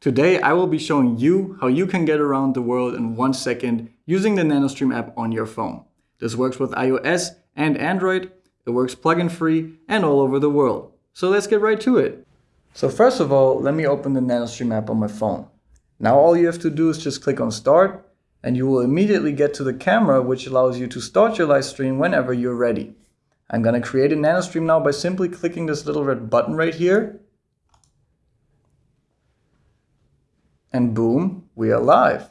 Today I will be showing you how you can get around the world in one second using the NanoStream app on your phone. This works with iOS and Android, it works plugin free and all over the world. So let's get right to it. So first of all, let me open the NanoStream app on my phone. Now all you have to do is just click on start and you will immediately get to the camera which allows you to start your live stream whenever you're ready. I'm going to create a NanoStream now by simply clicking this little red button right here. And boom, we are live.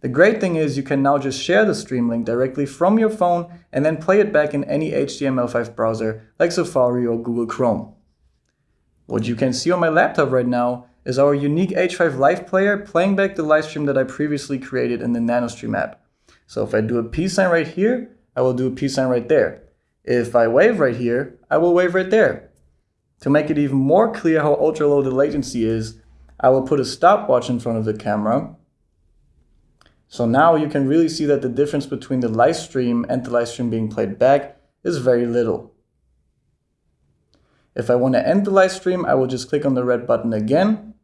The great thing is you can now just share the stream link directly from your phone and then play it back in any HTML5 browser like Safari or Google Chrome. What you can see on my laptop right now is our unique H5 Live player playing back the live stream that I previously created in the NanoStream app. So if I do a peace sign right here, I will do a peace sign right there. If I wave right here, I will wave right there. To make it even more clear how ultra low the latency is, I will put a stopwatch in front of the camera. So now you can really see that the difference between the live stream and the live stream being played back is very little. If I want to end the live stream, I will just click on the red button again.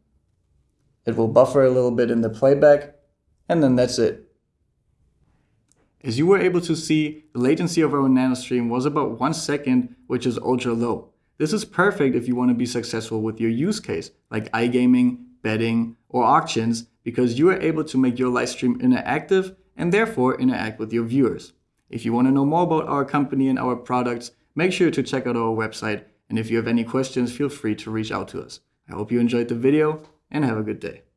It will buffer a little bit in the playback, and then that's it. As you were able to see, the latency of our NanoStream was about one second, which is ultra low. This is perfect if you want to be successful with your use case, like iGaming, betting, or auctions, because you are able to make your live stream interactive and therefore interact with your viewers. If you want to know more about our company and our products, make sure to check out our website. And if you have any questions, feel free to reach out to us. I hope you enjoyed the video and have a good day.